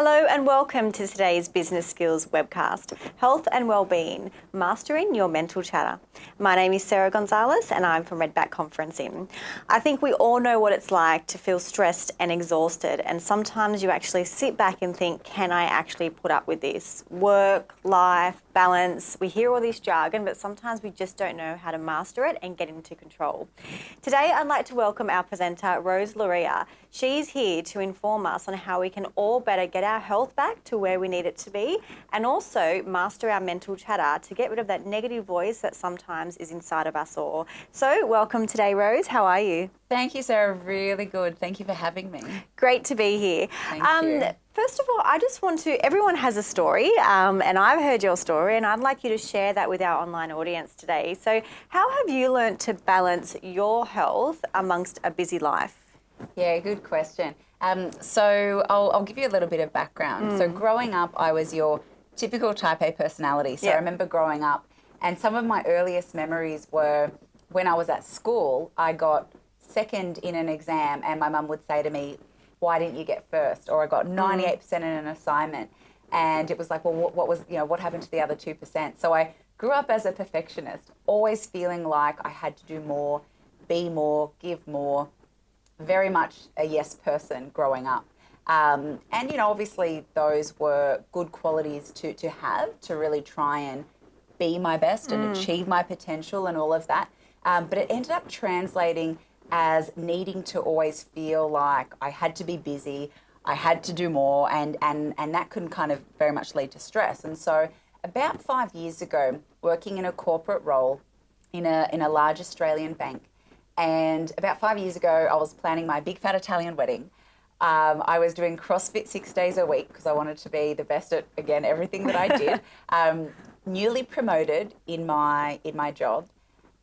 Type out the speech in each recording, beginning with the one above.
Hello and welcome to today's Business Skills webcast, Health and Wellbeing, Mastering Your Mental Chatter. My name is Sarah Gonzalez and I'm from Redback Conferencing. I think we all know what it's like to feel stressed and exhausted and sometimes you actually sit back and think, can I actually put up with this? Work, life, balance, we hear all this jargon but sometimes we just don't know how to master it and get into control. Today I'd like to welcome our presenter Rose Loria. She's here to inform us on how we can all better get our health back to where we need it to be and also master our mental chatter to get rid of that negative voice that sometimes is inside of us all. So welcome today Rose, how are you? Thank you Sarah, really good. Thank you for having me. Great to be here. Thank um, you. First of all, I just want to, everyone has a story um, and I've heard your story and I'd like you to share that with our online audience today. So how have you learned to balance your health amongst a busy life? Yeah, good question. Um, so I'll, I'll, give you a little bit of background. Mm. So growing up, I was your typical type A personality. So yep. I remember growing up and some of my earliest memories were when I was at school, I got second in an exam and my mum would say to me, why didn't you get first? Or I got 98% mm. in an assignment. And it was like, well, what, what was, you know, what happened to the other 2%? So I grew up as a perfectionist, always feeling like I had to do more, be more, give more, very much a yes person growing up. Um, and, you know, obviously those were good qualities to, to have to really try and be my best and mm. achieve my potential and all of that. Um, but it ended up translating as needing to always feel like I had to be busy, I had to do more, and, and, and that can kind of very much lead to stress. And so about five years ago, working in a corporate role in a, in a large Australian bank, and about five years ago, I was planning my big fat Italian wedding. Um, I was doing CrossFit six days a week because I wanted to be the best at, again, everything that I did. um, newly promoted in my, in my job.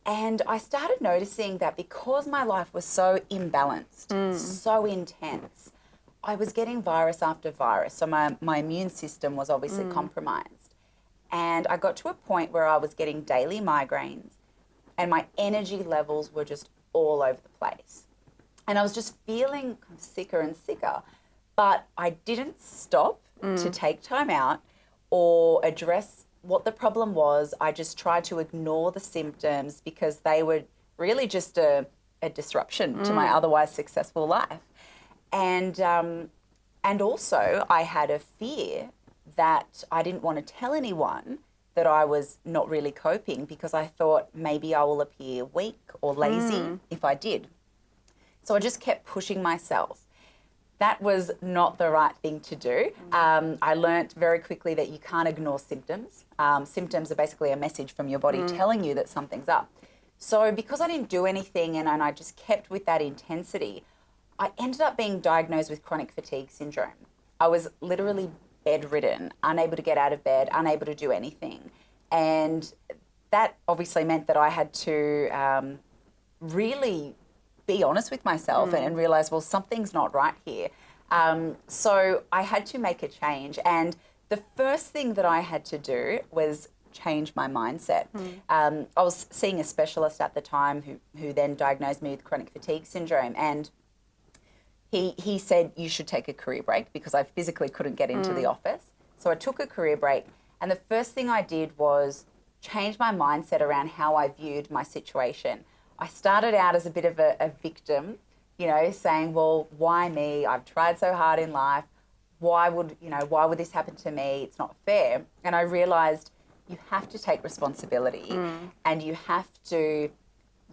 And I started noticing that because my life was so imbalanced, mm. so intense, I was getting virus after virus. So my, my immune system was obviously mm. compromised. And I got to a point where I was getting daily migraines and my energy levels were just all over the place. And I was just feeling sicker and sicker, but I didn't stop mm. to take time out or address what the problem was. I just tried to ignore the symptoms because they were really just a, a disruption mm. to my mm. otherwise successful life. And, um, and also I had a fear that I didn't want to tell anyone that I was not really coping because I thought maybe I will appear weak or lazy mm. if I did. So I just kept pushing myself. That was not the right thing to do. Mm. Um, I learnt very quickly that you can't ignore symptoms. Um, symptoms are basically a message from your body mm. telling you that something's up. So because I didn't do anything and, and I just kept with that intensity, I ended up being diagnosed with chronic fatigue syndrome. I was literally bedridden, unable to get out of bed, unable to do anything. And that obviously meant that I had to um, really be honest with myself mm. and, and, realize, well, something's not right here. Um, so I had to make a change. And the first thing that I had to do was change my mindset. Mm. Um, I was seeing a specialist at the time who, who then diagnosed me with chronic fatigue syndrome. And he, he said you should take a career break because I physically couldn't get into mm. the office. So I took a career break and the first thing I did was change my mindset around how I viewed my situation. I started out as a bit of a, a victim, you know, saying, well, why me? I've tried so hard in life. Why would, you know, why would this happen to me? It's not fair. And I realized you have to take responsibility mm. and you have to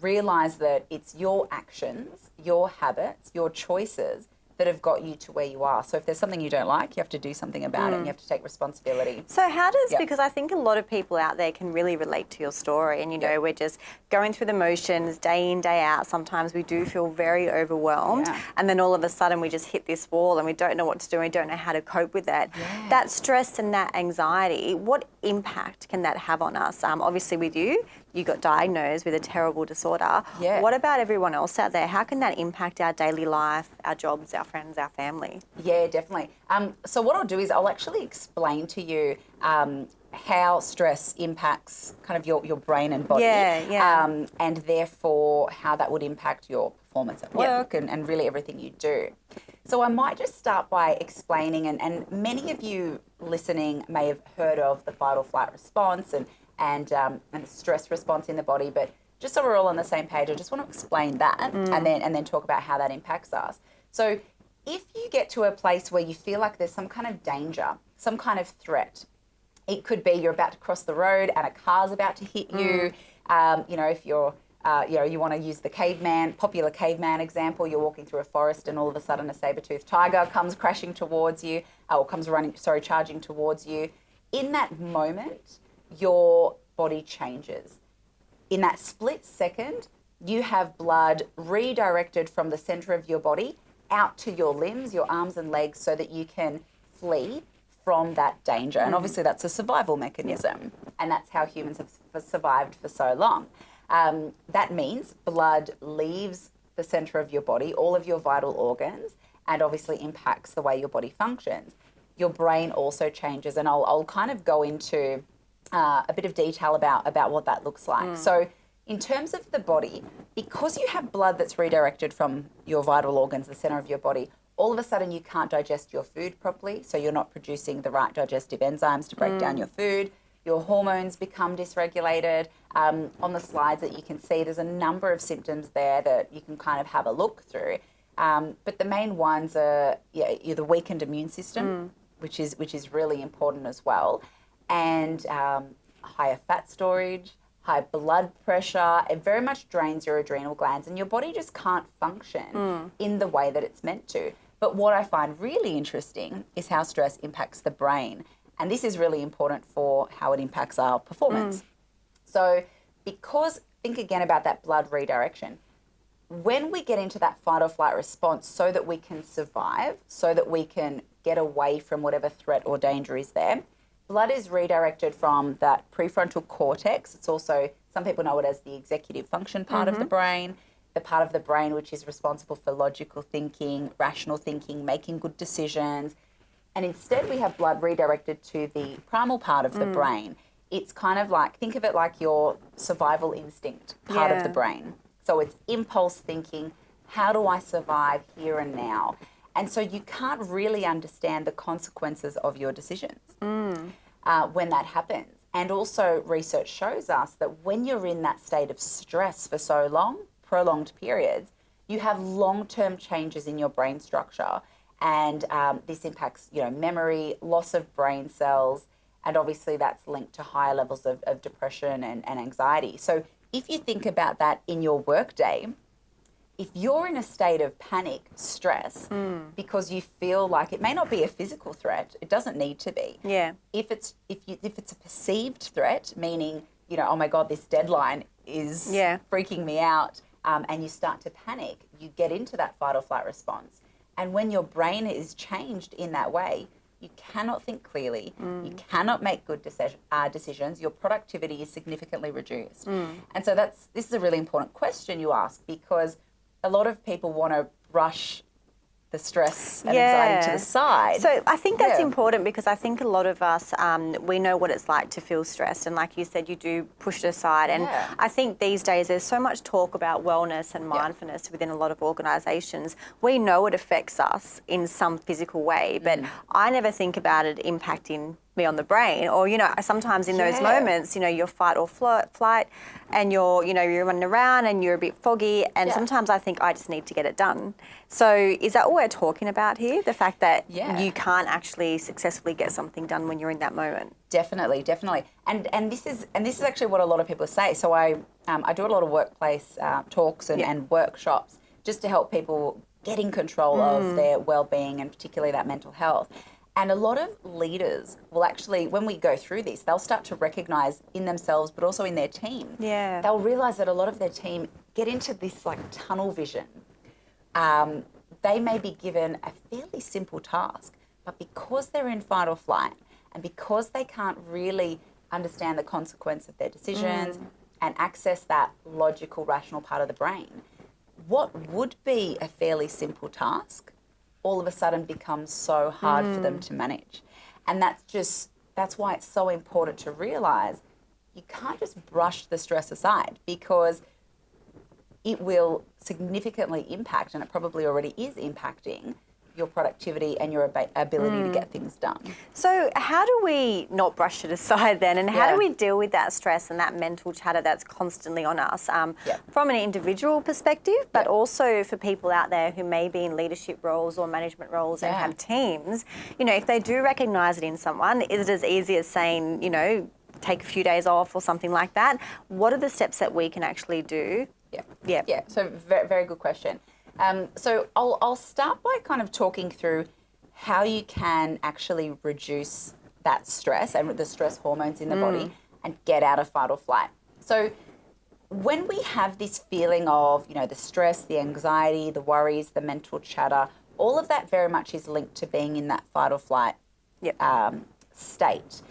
realize that it's your actions, your habits, your choices that have got you to where you are. So if there's something you don't like, you have to do something about mm. it and you have to take responsibility. So how does, yep. because I think a lot of people out there can really relate to your story and you know, yep. we're just going through the motions day in, day out. Sometimes we do feel very overwhelmed yeah. and then all of a sudden we just hit this wall and we don't know what to do and we don't know how to cope with that. Yeah. That stress and that anxiety, what impact can that have on us? Um, obviously with you, you got diagnosed with a terrible disorder. Yeah. What about everyone else out there? How can that impact our daily life, our jobs, our friends, our family? Yeah, definitely. Um, so what I'll do is I'll actually explain to you um, how stress impacts kind of your, your brain and body. Yeah, yeah. Um, and therefore how that would impact your performance at Yeah. work and, and really everything you do. So I might just start by explaining, and, and many of you listening may have heard of the fight or flight response and, and, um, and the stress response in the body, but just so we're all on the same page, I just want to explain that and then and then talk about how that impacts us. So if you get to a place where you feel like there's some kind of danger, some kind of threat, it could be you're about to cross the road and a car's about to hit you. Um, you know, if you're, uh, you know, you want to use the caveman, popular caveman example, you're walking through a forest and all of a sudden a saber-toothed tiger comes crashing towards you, or comes running, sorry, charging towards you. In that moment, your body changes. In that split second, you have blood redirected from the center of your body out to your limbs, your arms and legs, so that you can flee from that danger. And obviously, that's a survival mechanism. And that's how humans have survived for so long. Um, that means blood leaves the center of your body, all of your vital organs, and obviously impacts the way your body functions. Your brain also changes, and I'll, I'll kind of go into uh, a bit of detail about, about what that looks like. So, in terms of the body, because you have blood that's redirected from your vital organs, the center of your body, all of a sudden you can't digest your food properly. So, you're not producing the right digestive enzymes to break down your food. Your hormones become dysregulated. Um, on the slides that you can see, there's a number of symptoms there that you can kind of have a look through. Um, but the main ones are yeah, the weakened immune system, which is which is really important as well, and um, higher fat storage, high blood pressure. It very much drains your adrenal glands, and your body just can't function in the way that it's meant to. But what I find really interesting is how stress impacts the brain, and this is really important for how it impacts our performance. So, because think again about that blood redirection. When we get into that fight or flight response, so that we can survive, so that we can get away from whatever threat or danger is there, blood is redirected from that prefrontal cortex. It's also, some people know it as the executive function part of the mm-hmm. brain, the part of the brain which is responsible for logical thinking, rational thinking, making good decisions. And instead, we have blood redirected to the primal part of the mm. brain. It's kind of like, think of it like your survival instinct part of the brain. So it's impulse thinking how do I survive here and now? And so you can't really understand the consequences of your decisions mm. Uh, when that happens. And also, research shows us that when you're in that state of stress for so long, prolonged periods, you have long-term changes in your brain structure, and um, this impacts, you know, memory, loss of brain cells, and obviously that's linked to higher levels of, of depression and, and anxiety. So, if you think about that in your workday, if you're in a state of panic, stress, because you feel like it may not be a physical threat, it doesn't need to be. Yeah. If it's if you if it's a perceived threat, meaning you know, oh my god, this deadline is Yeah. freaking me out, um, and you start to panic, you get into that fight or flight response, and when your brain is changed in that way. You cannot think clearly. You cannot make good decision, uh, decisions. Your productivity is significantly reduced. And so that's this is a really important question you ask because a lot of people want to brush the stress and anxiety to the side. So I think that's Yeah. important because I think a lot of us, um, we know what it's like to feel stressed. And like you said, you do push it aside. And Yeah. I think these days there's so much talk about wellness and mindfulness within a lot of organisations. We know it affects us in some physical way, but Mm. I never think about it impacting me on the brain or you know sometimes in those Yeah. moments you know you're fight or flight, flight and you're you know you're running around and you're a bit foggy and Yeah. sometimes i think i just need to get it done so is that what we're talking about here the fact that Yeah. you can't actually successfully get something done when you're in that moment Definitely, definitely, and and this is and this is actually what a lot of people say. So I um, I do a lot of workplace uh, talks and, and workshops just to help people get in control Mm. of their well-being and particularly that mental health. And a lot of leaders will actually, when we go through this, they'll start to recognize in themselves, but also in their team. Yeah. They'll realize that a lot of their team get into this like tunnel vision um, they may be given a fairly simple task, but because they're in fight or flight and because they can't really understand the consequence of their decisions and access that logical, rational part of the brain, what would be a fairly simple task all of a sudden becomes so hard for them mm. to manage. And that's just that's why it's so important to realize you can't just brush the stress aside because it will significantly impact, and it probably already is impacting your productivity and your ab- ability mm. to get things done. So, how do we not brush it aside then? And how yeah. do we deal with that stress and that mental chatter that's constantly on us um, yeah. from an individual perspective, but yeah. also for people out there who may be in leadership roles or management roles and have teams? You know, if they do recognize it in someone, is it as easy as saying, you know, take a few days off or something like that? What are the steps that we can actually do? Yeah. Yeah. Yeah. So, very, very good question. Um, so I'll, I'll start by kind of talking through how you can actually reduce that stress and the stress hormones in the mm. body and get out of fight or flight. So when we have this feeling of, you know, the stress, the anxiety, the worries, the mental chatter, all of that very much is linked to being in that fight or flight yep. um, state.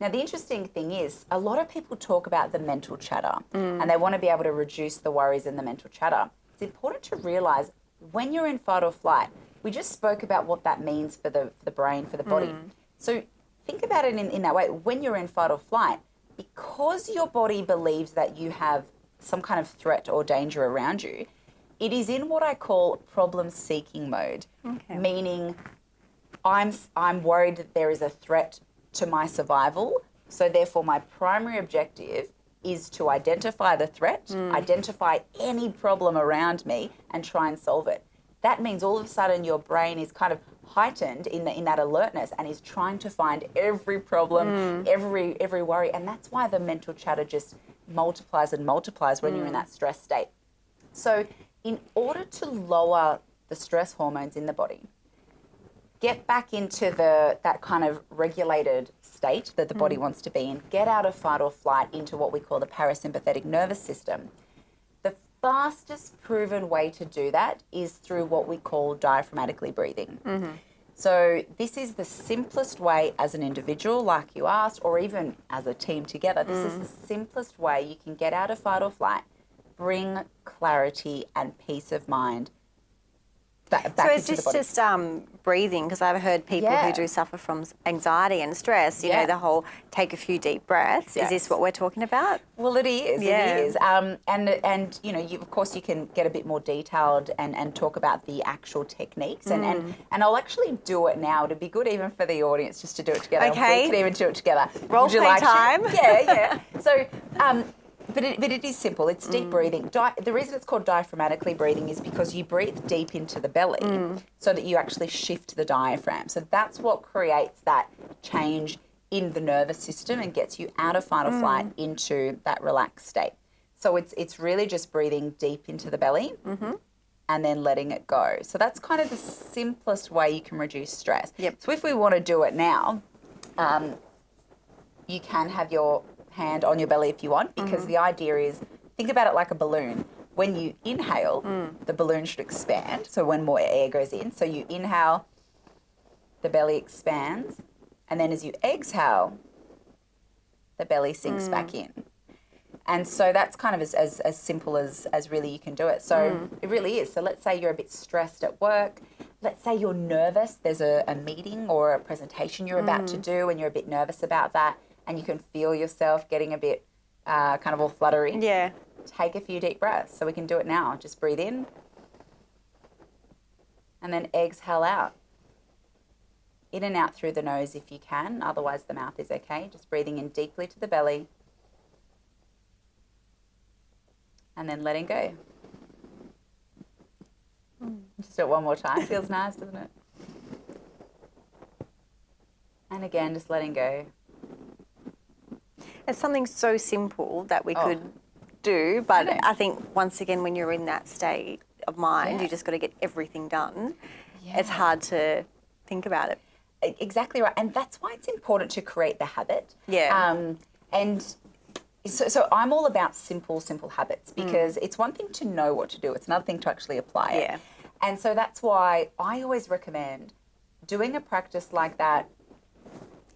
Now, the interesting thing is, a lot of people talk about the mental chatter mm. and they want to be able to reduce the worries and the mental chatter it's important to realize when you're in fight or flight, we just spoke about what that means for the, for the brain, for the body. Mm. So think about it in, in that way. When you're in fight or flight, because your body believes that you have some kind of threat or danger around you, it is in what I call problem seeking mode, okay. meaning I'm, I'm worried that there is a threat to my survival. So, therefore, my primary objective is to identify the threat, mm. identify any problem around me, and try and solve it. That means all of a sudden your brain is kind of heightened in, the, in that alertness and is trying to find every problem, mm. every every worry, and that's why the mental chatter just multiplies and multiplies when mm. you're in mm. that stress state. So, in order to lower the stress hormones in the body, get back into the that kind of regulated state that the body mm. wants to be in, get out of fight or flight into what we call the parasympathetic nervous system. The fastest proven way to do that is through what we call diaphragmatically breathing. Mm-hmm. So, this is the simplest way as an individual, like you asked, or even as a team together. This mm. is the simplest way you can get out of fight or flight, bring clarity and peace of mind back, back so is this just um, breathing? Because I've heard people yeah. who do suffer from anxiety and stress. You yeah. know, the whole take a few deep breaths. Yes. Is this what we're talking about? Well, it is. Yeah. It is. Um, and and you know, you, of course, you can get a bit more detailed and, and talk about the actual techniques. And, mm. and and I'll actually do it now. It'd be good even for the audience just to do it together. Okay. We can even do it together. Role play like time. Yeah, yeah. So. Um, but it, but it is simple. It's deep mm. breathing. Di- the reason it's called diaphragmatically breathing is because you breathe deep into the belly mm. so that you actually shift the diaphragm. So that's what creates that change in the nervous system and gets you out of fight or flight mm. into that relaxed state. So it's it's really just breathing deep into the belly. Mm-hmm. And then letting it go. So that's kind of the simplest way you can reduce stress. Yep. So if we want to do it now, um, you can have your hand on your belly if you want, because mm-hmm. the idea is think about it like a balloon. When you inhale, mm. the balloon should expand. So when more air goes in, so you inhale, the belly expands, and then as you exhale, the belly sinks mm. back in. And so that's kind of as, as, as simple as, as really you can do it. So mm. it really is. So let's say you're a bit stressed at work. Let's say you're nervous. There's a, a meeting or a presentation you're about to mm. do, and you're a bit nervous about that and you can feel yourself getting a bit uh, kind of all fluttery, yeah. take a few deep breaths. So we can do it now. Just breathe in and then exhale out. In and out through the nose if you can, otherwise, the mouth is okay. Just breathing in deeply to the belly and then letting go. Just do it one more time. Feels nice, doesn't it? And again, just letting go. It's something so simple that we oh. could do, but I, I, think once again, when you're in that state of mind, yeah. you just got to get everything done. Yeah. It's hard to think about it. Exactly right, and that's why it's important to create the habit. Yeah. Um, and so, so I'm all about simple, simple habits mm. because mm. it's one thing to know what to do; it's another thing to actually apply it. Yeah. And so that's why I always recommend doing a practice like that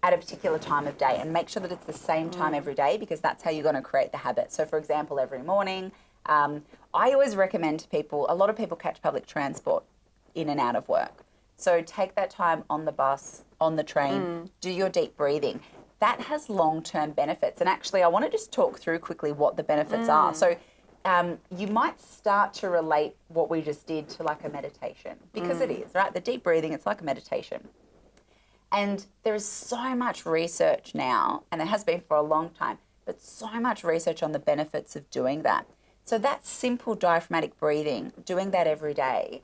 at a particular time of day and make sure that it's the same time mm. every day because that's how you're going to create the habit. So, for example, every morning, um, I always recommend to people, a lot of people catch public transport in and out of work. So, take that time on the bus, on the train, mm. do your deep breathing. that has long term benefits. And actually, I want to just talk through quickly what the benefits are. So, um, you might start to relate what we just did to like a meditation because it is, right? The deep breathing, it's like a meditation. And there is so much research now, and there has been for a long time, but so much research on the benefits of doing that. So, that simple diaphragmatic breathing, doing that every day,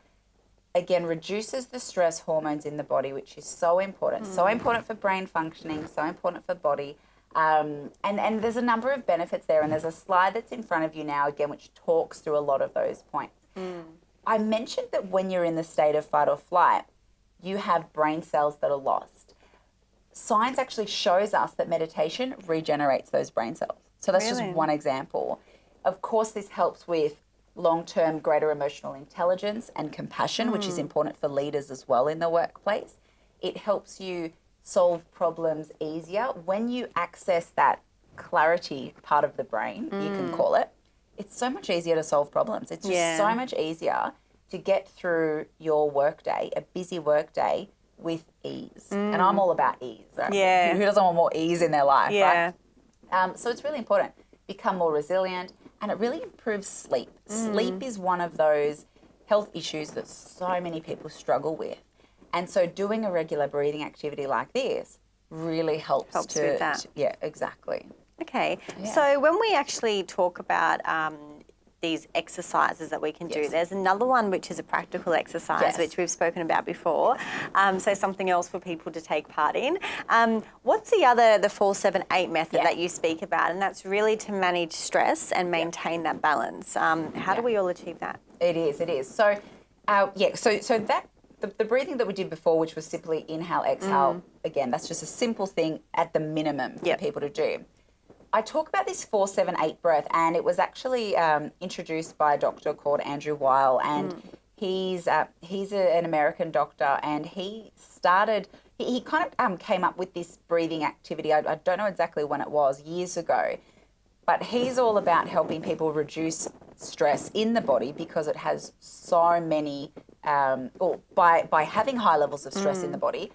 again reduces the stress hormones in the body, which is so important. So important for brain functioning, so important for body. Um, and, and there's a number of benefits there, and there's a slide that's in front of you now, again, which talks through a lot of those points. I mentioned that when you're in the state of fight or flight, you have brain cells that are lost. Science actually shows us that meditation regenerates those brain cells. So that's Really? just one example. Of course, this helps with long term greater emotional intelligence and compassion, which is hmm. important for leaders as well in the workplace. It helps you solve problems easier when you access that clarity part of the brain, you can hmm. call it. It's so much easier to solve problems. It's just Yeah. so much easier to get through your workday, a busy workday, with ease. And I'm all about ease. Right? Yeah. Who doesn't want more ease in their life? Yeah. Right? Um, so it's really important. Become more resilient, and it really improves sleep. Sleep is one of those health issues that so many people struggle with, and so doing a regular breathing activity like this really helps, Helps to, with that. to- yeah, exactly. Okay. Yeah. So when we actually talk about um, these exercises that we can do, there's another one which is a practical exercise, Yes. which we've spoken about before. Um, so something else for people to take part in. Um, what's the other, the four, seven, eight method Yeah. that you speak about? And that's really to manage stress and maintain that balance. Um, how do we all achieve that? It is. It is. So, uh, yeah. So, so that the, the breathing that we did before, which was simply inhale, exhale. Again, that's just a simple thing at the minimum for Yep. people to do. I talk about this four, seven, eight breath, and it was actually um, introduced by a doctor called Andrew Weil, and he's uh, he's a, an American doctor, and he started. He, he kind of um, came up with this breathing activity. I, I don't know exactly when it was, years ago, but he's all about helping people reduce stress in the body because it has so many. Um, or by by having high levels of stress in the body,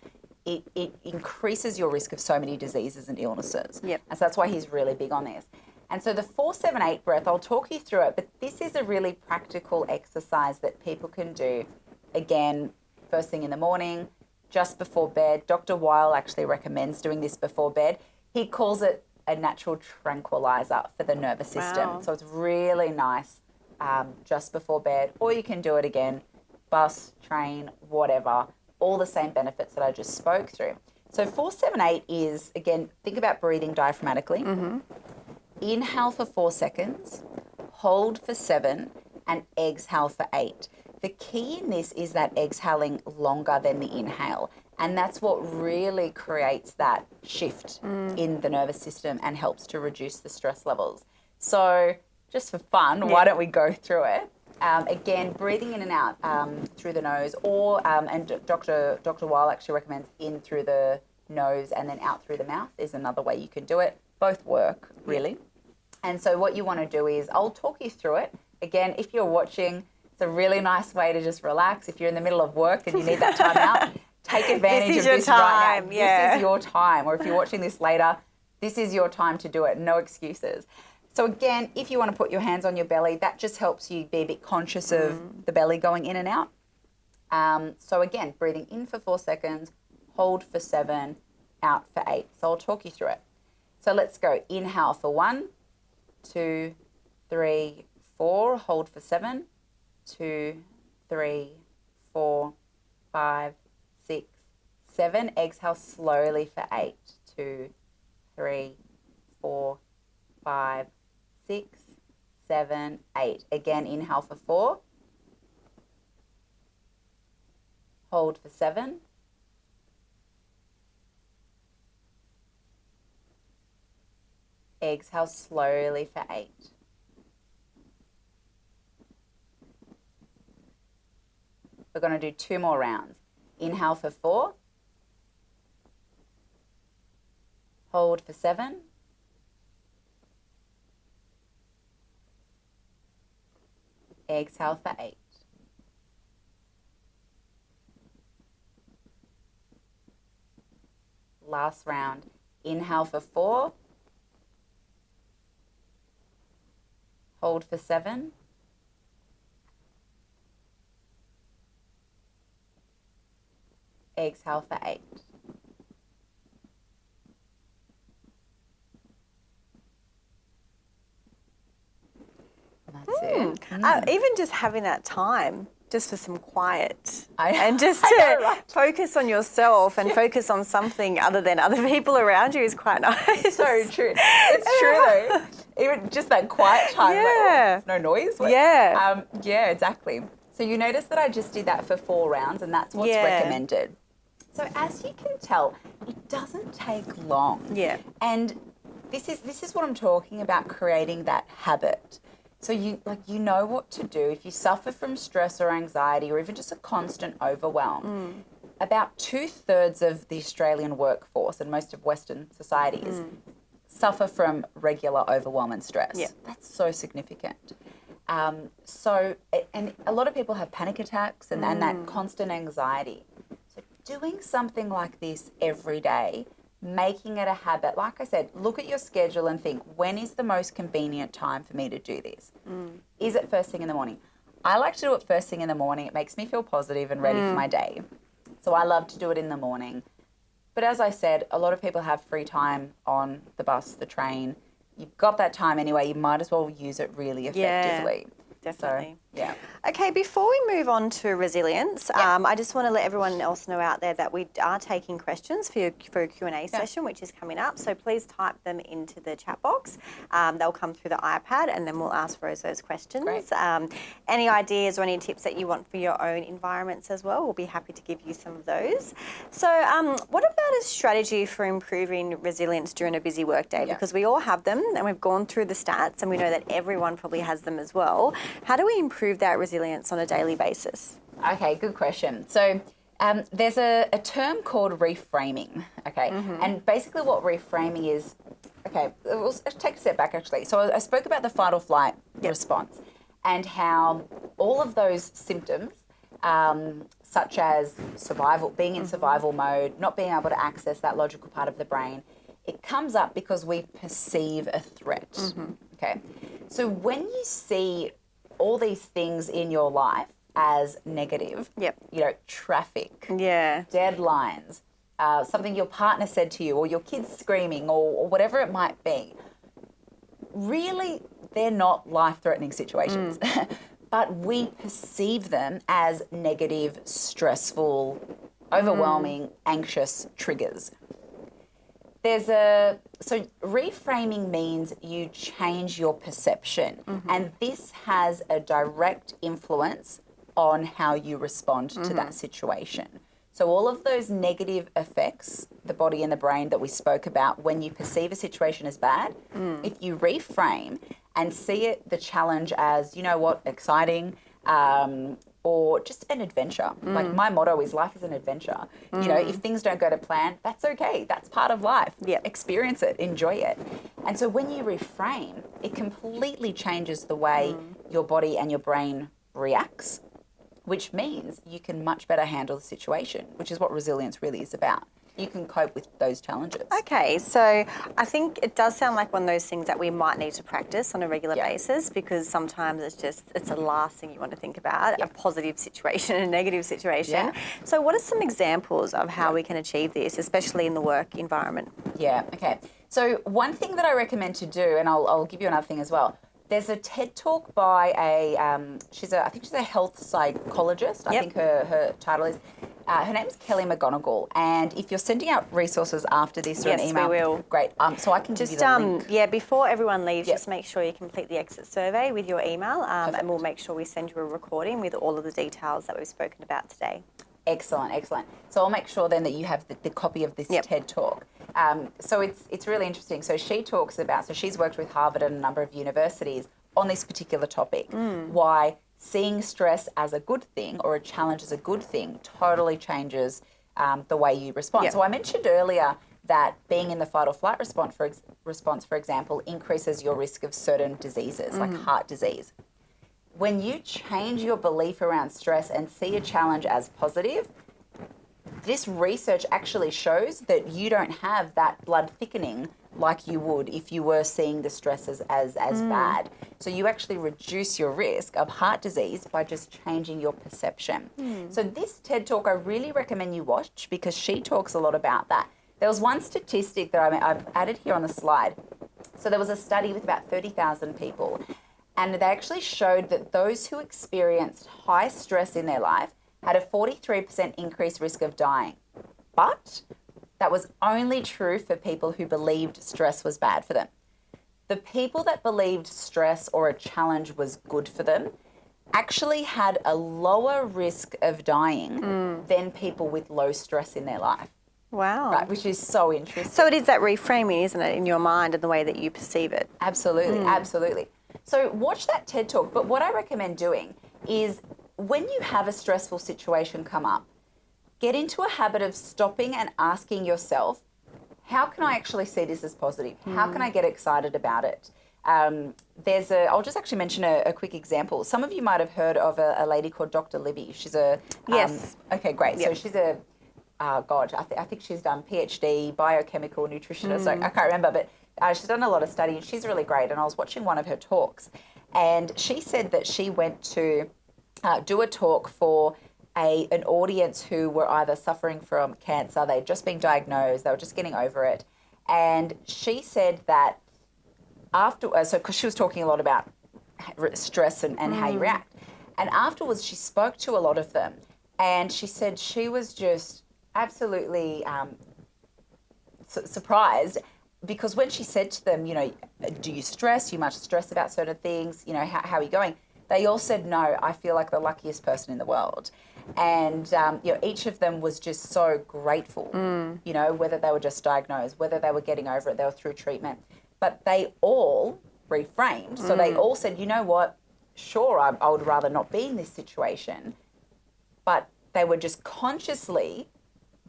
it, it increases your risk of so many diseases and illnesses. Yep. And so that's why he's really big on this. And so the 478 breath, I'll talk you through it, but this is a really practical exercise that people can do again, first thing in the morning, just before bed. Dr. Weil actually recommends doing this before bed. He calls it a natural tranquilizer for the nervous system. Wow. So it's really nice um, just before bed, or you can do it again, bus, train, whatever, all the same benefits that I just spoke through. So 478 is, again, think about breathing diaphragmatically. Mm-hmm. Inhale for four seconds, hold for seven, and exhale for eight. The key in this is that exhaling longer than the inhale. And that's what really creates that shift mm. in the nervous system and helps to reduce the stress levels. So, just for fun, why don't we go through it? Um, again, breathing in and out um, through the nose, or um, and Dr. Dr. Weil actually recommends in through the nose and then out through the mouth is another way you can do it. Both work really. And so what you want to do is I'll talk you through it. Again, if you're watching, it's a really nice way to just relax. If you're in the middle of work and you need that time out, take advantage is of your this right time, now. yeah. This is your time. Or if you're watching this later, this is your time to do it. No excuses. So again, if you want to put your hands on your belly, that just helps you be a bit conscious of Mm. the belly going in and out. Um, so again, breathing in for four seconds, hold for seven, out for eight. So I'll talk you through it. So let's go. Inhale for one, two, three, four. Hold for seven, two, three, four, five, six, seven. Exhale slowly for eight, two, three, four, five, six, seven, eight. Again, inhale for four. Hold for seven. Exhale slowly for eight. We're going to do two more rounds. Inhale for four. Hold for seven. Exhale for eight. Last round. Inhale for four. Hold for seven. Exhale for eight. That's it. Uh, even just having that time just for some quiet I- and just to know, right? focus on yourself and focus on something other than other people around you is quite nice. so true. It's true though. Even just that quiet time, like, oh, no noise. What- Yeah. Um, yeah, exactly. So you notice that I just did that for four rounds, and that's what's Yeah. recommended. So as you can tell, it doesn't take long. Yeah. And this is this is what I'm talking about creating that habit. So you like you know what to do if you suffer from stress or anxiety or even just a constant overwhelm. Mm. About two thirds of the Australian workforce and most of Western societies suffer from regular overwhelm and stress. Mm. Yeah. That's so significant. Um, so, and a lot of people have panic attacks and, and Mm. that constant anxiety. So, doing something like this every day, making it a habit, like I said, look at your schedule and think when is the most convenient time for me to do this? Mm. Is it first thing in the morning? I like to do it first thing in the morning. It makes me feel positive and ready for my day. So, I love to do it in the morning. But as I said, a lot of people have free time on the bus, the train. You've got that time anyway, you might as well use it really effectively. Yeah, definitely. So, yeah. Okay, before we move on to resilience, um, I just want to let everyone else know out there that we are taking questions for, your, for a Q&A session, which is coming up. So please type them into the chat box. Um, they'll come through the iPad and then we'll ask Rose those questions. Um, any ideas or any tips that you want for your own environments as well, we'll be happy to give you some of those. So um, what about a strategy for improving resilience during a busy workday? Yeah. Because we all have them and we've gone through the stats and we know that everyone probably has them as well. How do we improve that resilience on a daily basis? Okay, good question. So um, there's a, a term called reframing. Okay, and basically what reframing is. Okay, we'll take a step back actually. So I I spoke about the fight or flight response and how all of those symptoms, um, such as survival, being in survival mode, not being able to access that logical part of the brain, it comes up because we perceive a threat. Okay, so when you see all these things in your life as negative. Yep. You know, traffic, Yeah. deadlines, uh, something your partner said to you, or your kids screaming, or, or whatever it might be. Really, they're not life threatening situations, but we perceive them as negative, stressful, overwhelming, anxious triggers there's a so reframing means you change your perception. Mm-hmm. And this has a direct influence on how you respond to that mm-hmm. situation. So all of those negative effects the body and the brain that we spoke about when you perceive a situation as bad mm. if you reframe and see it the challenge as you know what exciting um, or just an adventure. Like my motto is life is an adventure. You know, if mm. things don't go to plan, that's okay. That's part of life. Yep. Experience it, enjoy it. And so when you reframe, it completely changes the way mm. your body and your brain reacts, which means you can much better handle the situation, which is what resilience really is about. You can cope with those challenges. Okay, so I think it does sound like one of those things that we might need to practice on a regular Yeah. basis because sometimes it's just it's the last thing you want to think about Yeah. a positive situation and a negative situation. Yeah. So what are some examples of how we can achieve this, especially in the work environment? Yeah, okay. So, one thing that I recommend to do, and I'll, I'll give you another thing as well. There's a TED talk by a, um, she's a, I think she's a health psychologist. I Yep. think her, her title is. Uh, her name's Kelly McGonigal, and if you're sending out resources after this or Yes, an we will. great. Um, so I can give you Just the um, link. yeah, before everyone leaves, Yep. just make sure you complete the exit survey with your email, um, and we'll make sure we send you a recording with all of the details that we've spoken about today. Excellent, excellent. So I'll make sure then that you have the, the copy of this Yep. TED talk. Um, so it's it's really interesting. So she talks about. So she's worked with Harvard and a number of universities on this particular topic. Mm. Why seeing stress as a good thing or a challenge as a good thing totally changes um, the way you respond. Yep. So I mentioned earlier that being in the fight or flight response, for ex- response, for example, increases your risk of certain diseases like Mm. heart disease when you change your belief around stress and see a challenge as positive, this research actually shows that you don't have that blood thickening like you would if you were seeing the stresses as, as mm. bad. So you actually reduce your risk of heart disease by just changing your perception. Mm. So this TED Talk I really recommend you watch because she talks a lot about that. There was one statistic that I, I've added here on the slide. So there was a study with about 30,000 people and they actually showed that those who experienced high stress in their life had a 43% increased risk of dying. But that was only true for people who believed stress was bad for them. The people that believed stress or a challenge was good for them actually had a lower risk of dying mm. than people with low stress in their life. Wow. Right, which is so interesting. So it is that reframing, isn't it, in your mind and the way that you perceive it? Absolutely, mm. absolutely. So watch that TED Talk. But what I recommend doing is when you have a stressful situation come up, get into a habit of stopping and asking yourself, how can I actually see this as positive? How can I get excited about it? Um, there's a, I'll just actually mention a, a, quick example. Some of you might have heard of a, a lady called Dr. Libby. She's a, um, yes. Okay, great. Yep. So she's a, uh, God, I, th- I, think she's done PhD, biochemical nutritionist. Mm. I can't remember, but uh, she's done a lot of study and she's really great. And I was watching one of her talks and she said that she went to uh, do a talk for a, an audience who were either suffering from cancer, they'd just been diagnosed, they were just getting over it. And she said that after, uh, so because she was talking a lot about stress and, and mm. how you mm. react. And afterwards, she spoke to a lot of them. And she said she was just absolutely um, su- surprised because when she said to them, you know, do you stress? You much stress about certain things? You know, how, how are you going? They all said, no, I feel like the luckiest person in the world. And, um, you know, each of them was just so grateful, mm. you know, whether they were just diagnosed, whether they were getting over it, they were through treatment. But they all reframed. So mm. they all said, you know what, sure, I, I would rather not be in this situation. But they were just consciously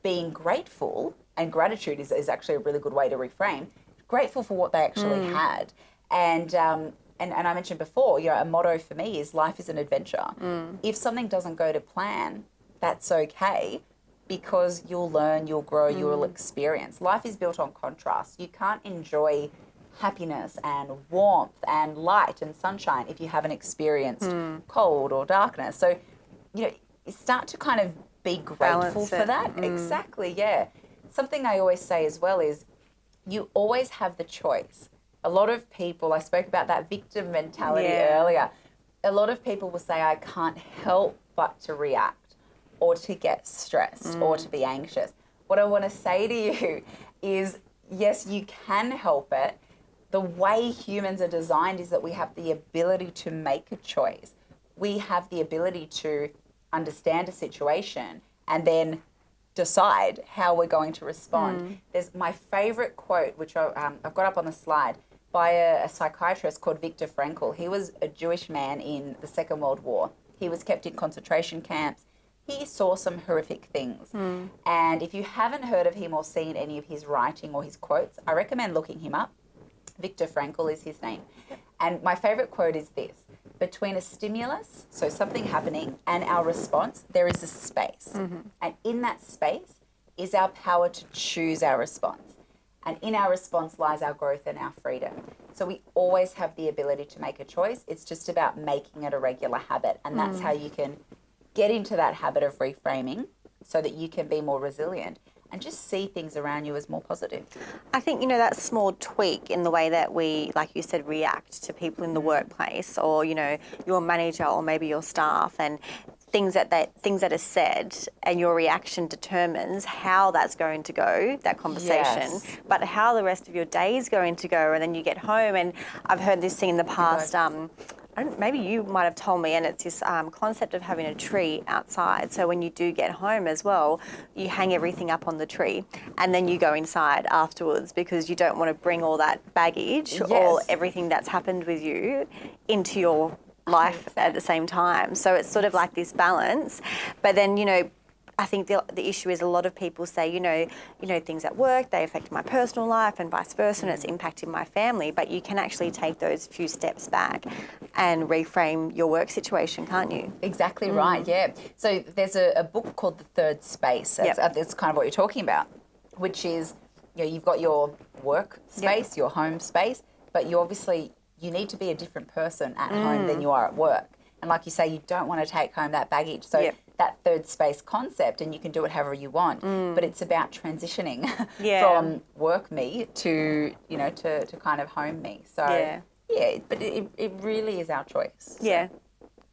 being grateful, and gratitude is, is actually a really good way to reframe, grateful for what they actually mm. had. And um, and, and I mentioned before, you know, a motto for me is life is an adventure. Mm. If something doesn't go to plan, that's okay because you'll learn, you'll grow, mm. you'll experience. Life is built on contrast. You can't enjoy happiness and warmth and light and sunshine if you haven't experienced mm. cold or darkness. So, you know, start to kind of be grateful for that. Mm. Exactly, yeah. Something I always say as well is you always have the choice a lot of people, I spoke about that victim mentality yeah. earlier. A lot of people will say, I can't help but to react or to get stressed mm. or to be anxious. What I want to say to you is yes, you can help it. The way humans are designed is that we have the ability to make a choice. We have the ability to understand a situation and then decide how we're going to respond. Mm. There's my favorite quote, which I, um, I've got up on the slide by a, a psychiatrist called Viktor Frankl. He was a Jewish man in the Second World War. He was kept in concentration camps. He saw some horrific things. Mm. And if you haven't heard of him or seen any of his writing or his quotes, I recommend looking him up. Viktor Frankl is his name. And my favorite quote is this between a stimulus, so something happening, and our response, there is a space. Mm-hmm. And in that space is our power to choose our response. And in our response lies our growth and our freedom. So we always have the ability to make a choice. It's just about making it a regular habit. And that's mm. how you can get into that habit of reframing so that you can be more resilient and just see things around you as more positive. I think, you know, that small tweak in the way that we, like you said, react to people in the workplace or, you know, your manager or maybe your staff and things that, that things that are said and your reaction determines how that's going to go that conversation yes. but how the rest of your day is going to go and then you get home and i've heard this thing in the past um, maybe you might have told me, and it's this um, concept of having a tree outside. So when you do get home as well, you hang everything up on the tree, and then you go inside afterwards because you don't want to bring all that baggage yes. or everything that's happened with you into your life at the same time. So it's sort of like this balance. But then, you know, I think the, the issue is a lot of people say, you know, you know, things at work, they affect my personal life and vice versa, and it's impacting my family. But you can actually take those few steps back and reframe your work situation, can't you? Exactly mm. right, yeah. So there's a, a book called The Third Space. That's, Yep. Uh, that's kind of what you're talking about, which is, you know, you've got your work space, your home space, but you obviously, you need to be a different person at home Mm. than you are at work. And like you say, you don't want to take home that baggage. So Yep. that third space concept, and you can do it however you want, but it's about transitioning Mm. Yeah. from work me to, you know, to, to kind of home me. So Yeah. yeah, but it, it really is our choice. Yeah.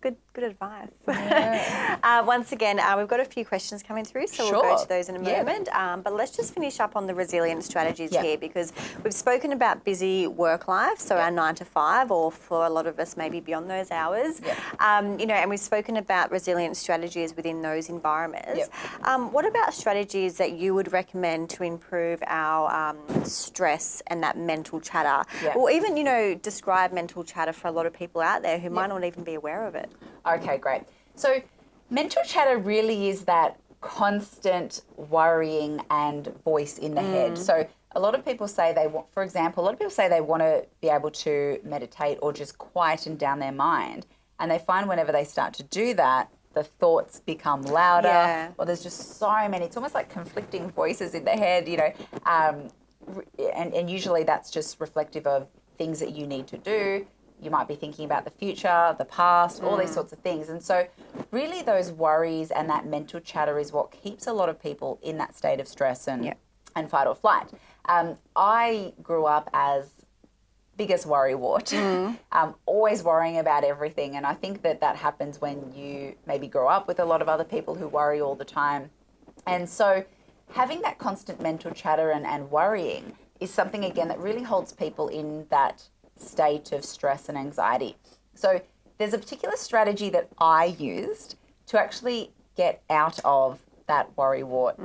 Good, good advice. uh, once again, uh, we've got a few questions coming through, so we'll go to those in a Yeah. moment. Um, but let's just finish up on the resilient strategies Yeah. here because we've spoken about busy work life, so our nine to five, or for a lot of us, maybe beyond those hours. Yeah. Um, you know, and we've spoken about resilient strategies within those environments. Um, what about strategies that you would recommend to improve our um, stress and that mental chatter, Yeah. or even you know describe mental chatter for a lot of people out there who might not even be aware of it? Okay, great. So, mental chatter really is that constant worrying and voice in the head. So, a lot of people say they want, for example, a lot of people say they want to be able to meditate or just quieten down their mind. And they find whenever they start to do that, the thoughts become louder, Yeah. or there's just so many. It's almost like conflicting voices in the head, you know. Um, and, and usually that's just reflective of things that you need to do. You might be thinking about the future, the past, all Mm. these sorts of things. And so, really, those worries and that mental chatter is what keeps a lot of people in that state of stress and, Yeah. and fight or flight. Um, I grew up as biggest worry wart, um, always worrying about everything. And I think that that happens when you maybe grow up with a lot of other people who worry all the time. And so having that constant mental chatter and, and worrying is something, again, that really holds people in that state of stress and anxiety. So there's a particular strategy that I used to actually get out of that worry wart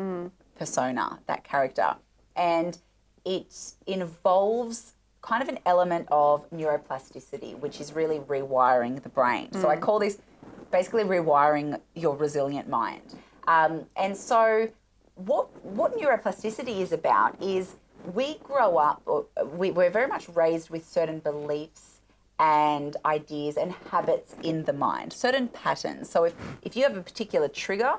persona, that character. And it involves kind of an element of neuroplasticity, which is really rewiring the brain. So I call this basically rewiring your resilient mind. Um, and so what what neuroplasticity is about is we grow up, uh, we, we're very much raised with certain beliefs and ideas and habits in the mind, certain patterns. So if, if you have a particular trigger,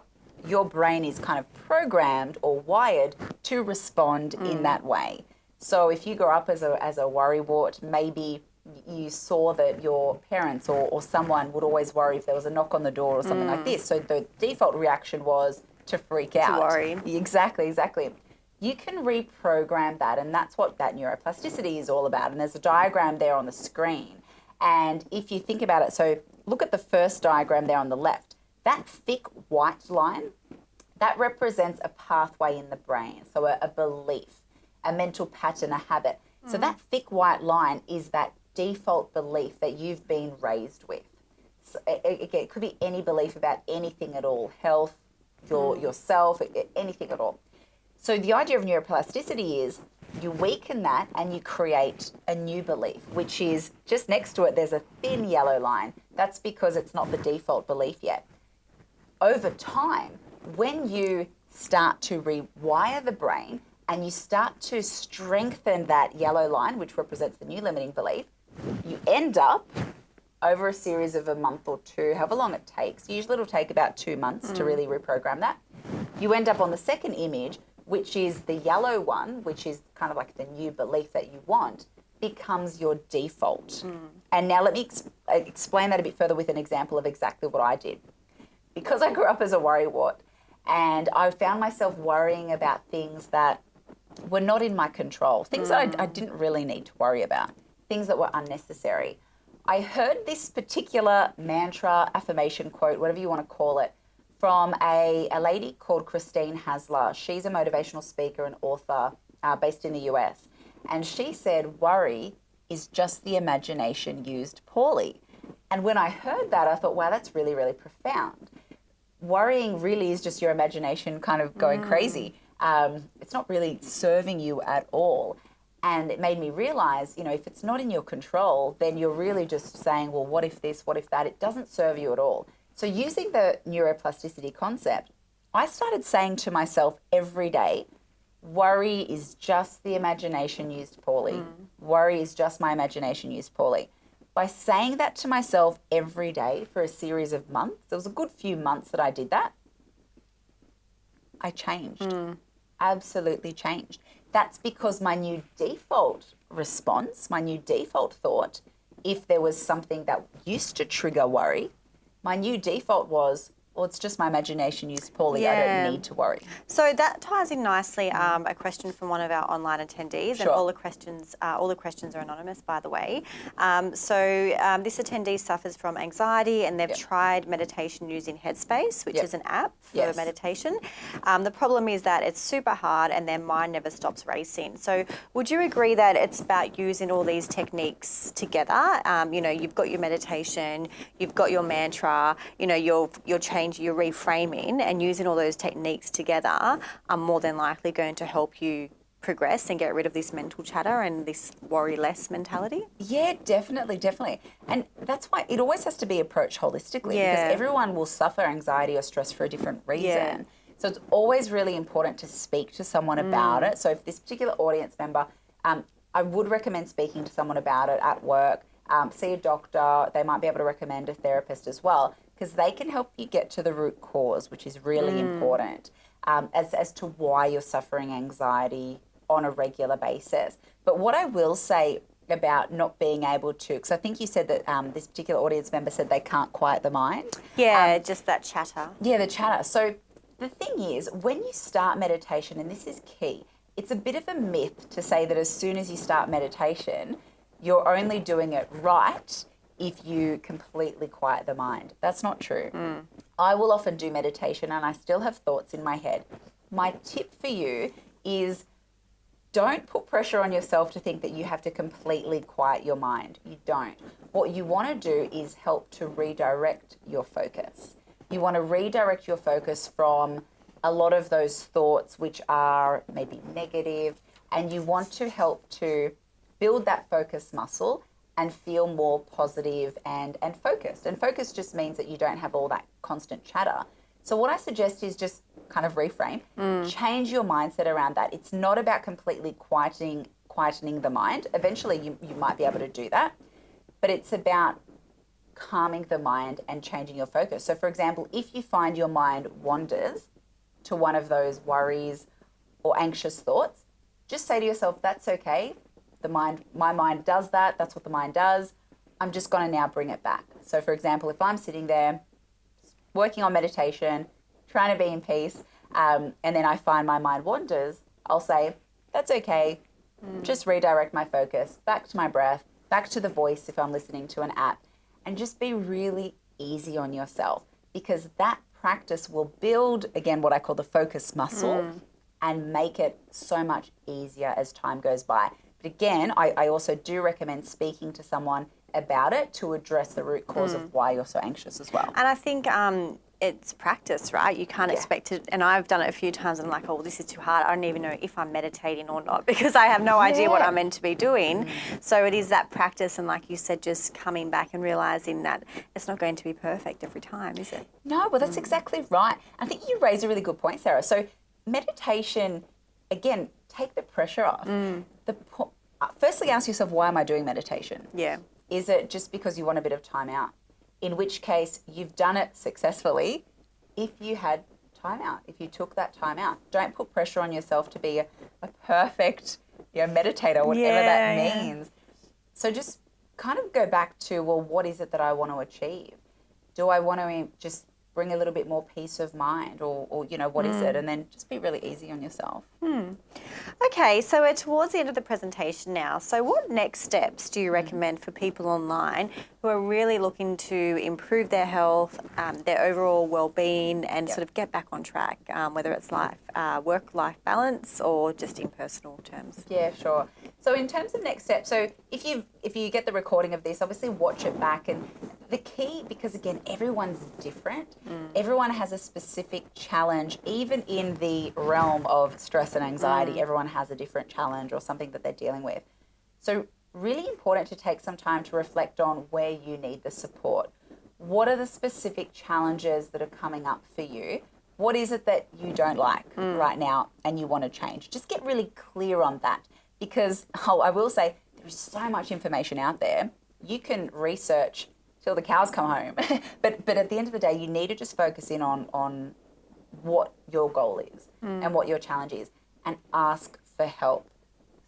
your brain is kind of programmed or wired to respond in hmm. that way. So if you grow up as a, as a worrywart, maybe you saw that your parents or, or someone would always worry if there was a knock on the door or something like hmm. this. So the default reaction was to freak out. To worry. Exactly, exactly. You can reprogram that, and that's what that neuroplasticity is all about. And there's a diagram there on the screen. And if you think about it, so look at the first diagram there on the left. That thick white line, that represents a pathway in the brain, so a, a belief, a mental pattern, a habit. So mm. that thick white line is that default belief that you've been raised with. So it, it, it could be any belief about anything at all, health, your mm. yourself, a- anything at all. So the idea of neuroplasticity is you weaken that and you create a new belief, which is just next to it, there's a thin yellow line. That's because it's not the default belief yet. Over time, when you start to rewire the brain and you start to strengthen that yellow line, which represents the new limiting belief, you end up over a series of a month or two, however long it takes. Usually it'll take about two months to hmm. really reprogram that. You end up on the second image, which is the yellow one, which is kind of like the new belief that you want, becomes your default. And now let me ex- uh, explain that a bit further with an example of exactly what I did. Because I grew up as a worrywart and I found myself worrying about things that were not in my control, things that I, I didn't really need to worry about, things that were unnecessary. I heard this particular mantra, affirmation quote, whatever you want to call it, from a, a lady called Christine Hassler. She's a motivational speaker and author uh, based in the US. And she said, worry is just the imagination used poorly. And when I heard that, I thought, wow, that's really, really profound worrying really is just your imagination kind of going crazy. Um, it's not really serving you at all. And it made me realize, you know, if it's not in your control, then you're really just saying, well, what if this, what if that? It doesn't serve you at all. So, using the neuroplasticity concept, I started saying to myself every day, worry is just the imagination used poorly. Mm. Worry is just my imagination used poorly. By saying that to myself every day for a series of months, there was a good few months that I did that, I changed. Mm. Absolutely changed. That's because my new default response, my new default thought, if there was something that used to trigger worry, my new default was, well, it's just my imagination used poorly. Yeah. I don't need to worry. So that ties in nicely. Um, a question from one of our online attendees, sure. and all the questions, uh, all the questions are anonymous, by the way. Um, so um, this attendee suffers from anxiety, and they've yep. tried meditation using Headspace, which yep. is an app for yes. meditation. Um, the problem is that it's super hard, and their mind never stops racing. So would you agree that it's about using all these techniques together? Um, you know, you've got your meditation, you've got your mantra, you know, you're you're changing change your reframing and using all those techniques together are more than likely going to help you progress and get rid of this mental chatter and this worry less mentality? Yeah, definitely, definitely. And that's why it always has to be approached holistically yeah. because everyone will suffer anxiety or stress for a different reason. Yeah. So it's always really important to speak to someone mm. about it. So if this particular audience member, um, I would recommend speaking to someone about it at work. Um, see a doctor. They might be able to recommend a therapist as well because they can help you get to the root cause, which is really mm. important um, as, as to why you're suffering anxiety on a regular basis. But what I will say about not being able to, because I think you said that um, this particular audience member said they can't quiet the mind. Yeah, um, just that chatter. Yeah, the chatter. So the thing is, when you start meditation, and this is key, it's a bit of a myth to say that as soon as you start meditation, you're only doing it right if you completely quiet the mind. That's not true. Mm. I will often do meditation and I still have thoughts in my head. My tip for you is don't put pressure on yourself to think that you have to completely quiet your mind. You don't. What you want to do is help to redirect your focus. You want to redirect your focus from a lot of those thoughts which are maybe negative, and you want to help to build that focus muscle and feel more positive and, and focused. And focus just means that you don't have all that constant chatter. So, what I suggest is just kind of reframe, mm. change your mindset around that. It's not about completely quieting, quietening the mind. Eventually, you, you might be able to do that, but it's about calming the mind and changing your focus. So, for example, if you find your mind wanders to one of those worries or anxious thoughts, just say to yourself, that's okay the mind, my mind does that. That's what the mind does. I'm just going to now bring it back. So, for example, if I'm sitting there working on meditation, trying to be in peace, um, and then I find my mind wanders, I'll say, that's okay. Mm. Just redirect my focus back to my breath, back to the voice if I'm listening to an app, and just be really easy on yourself because that practice will build, again, what I call the focus muscle mm. and make it so much easier as time goes by. But again, I, I also do recommend speaking to someone about it to address the root cause mm. of why you're so anxious as well. And I think um, it's practice, right? You can't yeah. expect it. And I've done it a few times and I'm like, oh, this is too hard. I don't even know if I'm meditating or not because I have no yeah. idea what I'm meant to be doing. Mm. So it is that practice. And like you said, just coming back and realizing that it's not going to be perfect every time, is it? No, well, that's mm. exactly right. I think you raise a really good point, Sarah. So meditation, again, take the pressure off. Mm. The uh, firstly, ask yourself, why am I doing meditation? Yeah. Is it just because you want a bit of time out? In which case, you've done it successfully. If you had time out, if you took that time out, don't put pressure on yourself to be a, a perfect, you know, meditator, whatever yeah, that means. Yeah. So just kind of go back to, well, what is it that I want to achieve? Do I want to just bring a little bit more peace of mind or, or you know what mm. is it mm. and then just be really easy on yourself hmm. okay so we're towards the end of the presentation now so what next steps do you mm. recommend for people online who are really looking to improve their health um, their overall well-being and yep. sort of get back on track um, whether it's life uh, work-life balance or just in personal terms yeah sure so in terms of next steps so if you if you get the recording of this obviously watch it back and the key, because again, everyone's different, mm. everyone has a specific challenge, even in the realm of stress and anxiety, mm. everyone has a different challenge or something that they're dealing with. So, really important to take some time to reflect on where you need the support. What are the specific challenges that are coming up for you? What is it that you don't like hmm. right now and you want to change? Just get really clear on that because oh, I will say there is so much information out there. You can research till the cows come home, but but at the end of the day, you need to just focus in on on what your goal is hmm. and what your challenge is, and ask for help.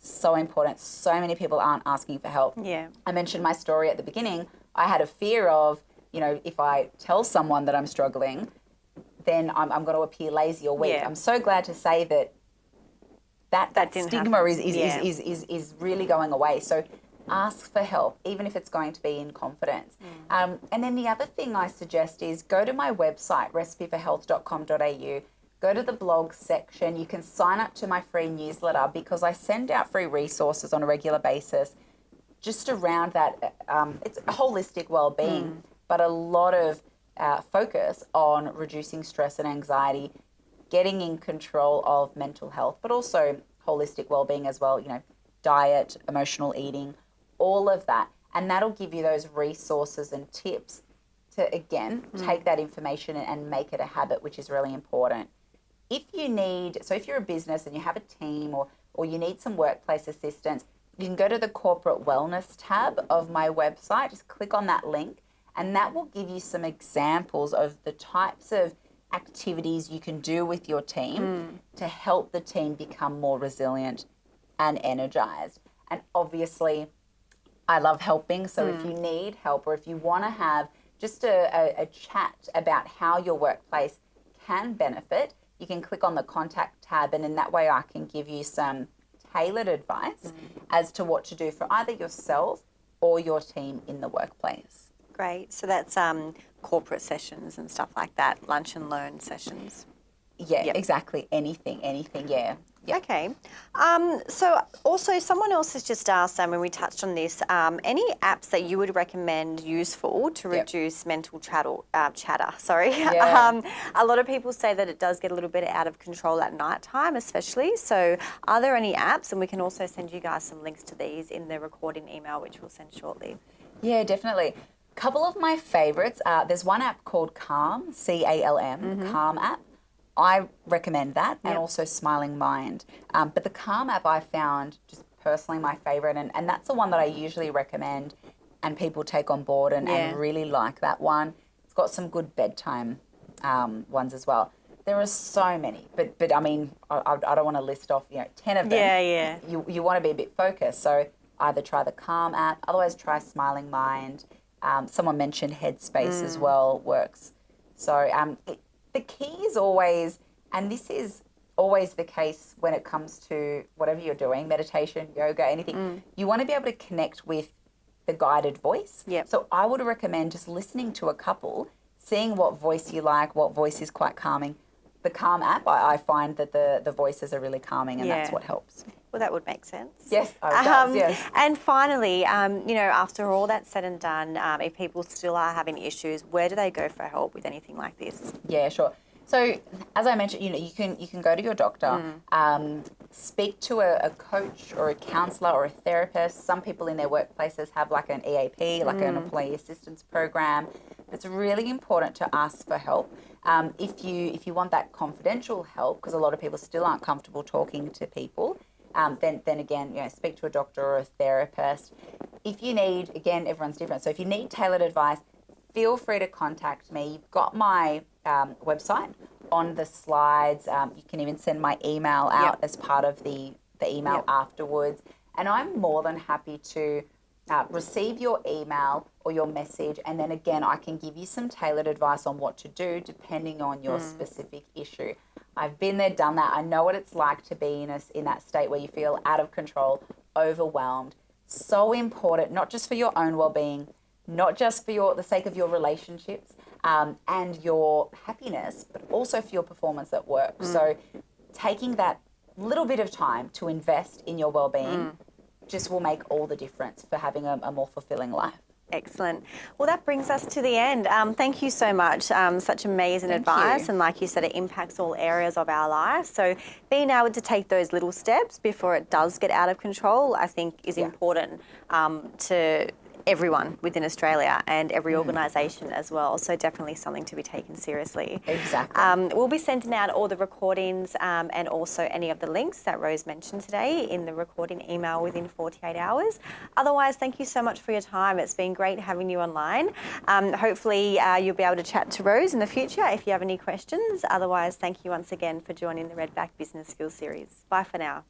So important. So many people aren't asking for help. Yeah. I mentioned my story at the beginning. I had a fear of, you know, if I tell someone that I'm struggling, then I'm, I'm going to appear lazy or weak. Yeah. I'm so glad to say that that, that, didn't stigma happen. is, is, Yeah. is, is, is, is really going away. So ask for help, even if it's going to be in confidence. Mm. Um, and then the other thing I suggest is go to my website, recipeforhealth.com.au. Go to the blog section. You can sign up to my free newsletter because I send out free resources on a regular basis just around that. Um, it's holistic well-being, but a lot of uh, focus on reducing stress and anxiety, getting in control of mental health, but also holistic well-being as well. You know, diet, emotional eating, all of that, and that'll give you those resources and tips to again take that information and make it a habit, which is really important if you need so if you're a business and you have a team or or you need some workplace assistance you can go to the corporate wellness tab of my website. Just click on that link and that will give you some examples of the types of activities you can do with your team hmm. to help the team become more resilient and energized. And obviously I love helping. So if you hmm. need help or if you want to have just a, a, a chat about how your workplace can benefit, you can click on the contact tab, and in that way, I can give you some tailored advice as to what to do for either yourself or your team in the workplace. Great. So that's um, corporate sessions and stuff like that, lunch and learn sessions. Yeah, Yep. exactly. Anything, anything. Yeah. Yeah. Okay. Um, so also, someone else has just asked, um, when we touched on this, um, any apps that you would recommend useful to Yep. reduce mental chatter? Uh, chatter, sorry. Yeah. um, a lot of people say that it does get a little bit out of control at night time, especially. So, are there any apps? And we can also send you guys some links to these in the recording email, which we'll send shortly. Yeah, definitely. A couple of my favorites. Uh, there's one app called Calm, C A L M, Calm app. I recommend that, and also Smiling Mind. Um, but the Calm app I found just personally my favorite, and, and that's the one that I usually recommend, and people take on board and, Yeah. and really like that one. It's got some good bedtime um, ones as well. There are so many, but but I mean, I, I don't want to list off you know ten of them Yeah, yeah. you, you want to be a bit focused. So either try the Calm app, otherwise try Smiling Mind. Um, someone mentioned Headspace as well works. So um, it, the key is always, and this is always the case when it comes to whatever you're doing, meditation, yoga, anything. Mm. You want to be able to connect with the guided voice. Yep. So I would recommend just listening to a couple, seeing what voice you like, what voice is quite calming. The Calm app, I, I find that the, the voices are really calming, and that's what helps. Well, that would make sense. Yes, oh, it does, yes. And finally, um, you know, after all that's said and done, um, if people still are having issues, where do they go for help with anything like this? Yeah, sure. So as I mentioned, you know, you can you can go to your doctor, um, speak to a, a coach or a counselor or a therapist. Some people in their workplaces have like an EAP, like an employee assistance program. It's really important to ask for help. Um, if you if you want that confidential help, because a lot of people still aren't comfortable talking to people, um, then then again, you know, speak to a doctor or a therapist. If you need, again, everyone's different. So if you need tailored advice, feel free to contact me. You've got my um, website on the slides. Um, you can even send my email out Yep. as part of the, the email Yep. afterwards. And I'm more than happy to uh, receive your email or your message. And then again, I can give you some tailored advice on what to do depending on your specific issue. I've been there, done that. I know what it's like to be in, a, in that state where you feel out of control, overwhelmed. So important, not just for your own well being, not just for your the sake of your relationships um, and your happiness, but also for your performance at work. So, taking that little bit of time to invest in your well-being just will make all the difference for having a, a more fulfilling life. Excellent. Well, that brings us to the end. Um, thank you so much. Um, such amazing Thank advice. you. And like you said, it impacts all areas of our life. So being able to take those little steps before it does get out of control, I think is Yeah. important um, to everyone within Australia and every organisation as well. So definitely something to be taken seriously. Exactly. Um, we'll be sending out all the recordings um, and also any of the links that Rose mentioned today in the recording email within 48 hours. Otherwise, thank you so much for your time. It's been great having you online. Um, hopefully, uh, you'll be able to chat to Rose in the future if you have any questions. Otherwise, thank you once again for joining the Redback Business Skills series. Bye for now.